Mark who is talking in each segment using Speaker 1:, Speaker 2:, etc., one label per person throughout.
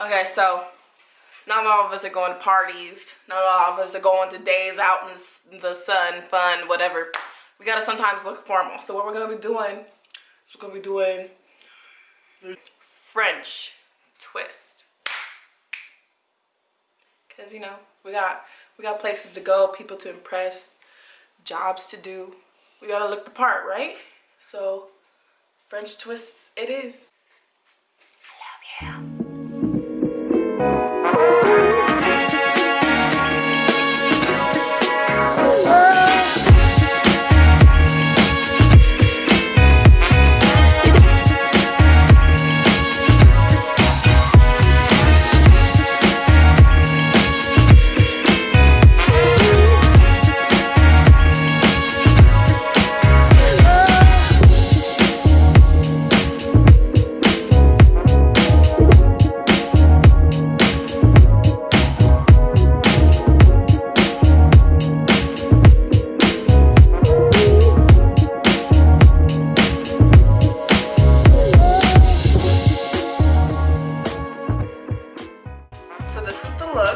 Speaker 1: Okay, so not all of us are going to parties. Not all of us are going to days out in the sun, fun, whatever. We gotta sometimes look formal. So what we're gonna be doing is we're gonna be doing French twist. Cause you know we got we got places to go, people to impress, jobs to do. We gotta look the part, right? So French twists it is. Yeah.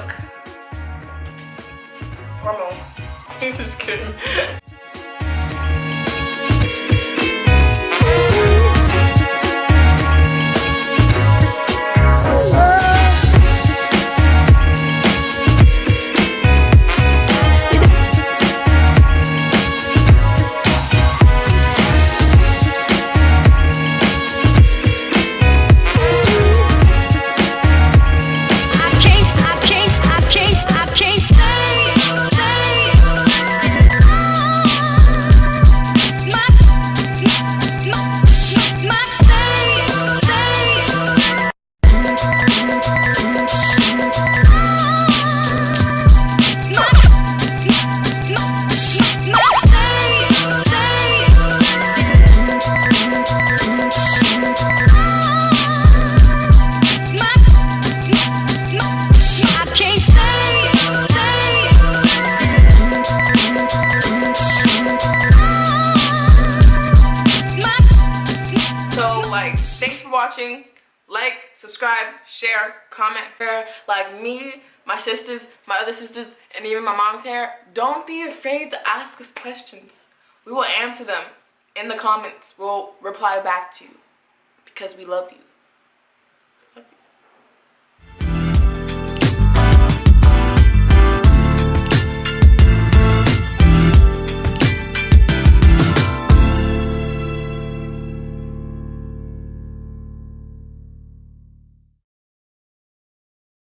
Speaker 1: look. Hormone. I'm just kidding. Love you. watching. Like subscribe share comment like me my sisters my other sisters and even my mom's hair. Don't be afraid to ask us questions. We will answer them in the comments. We'll reply back to you because we love you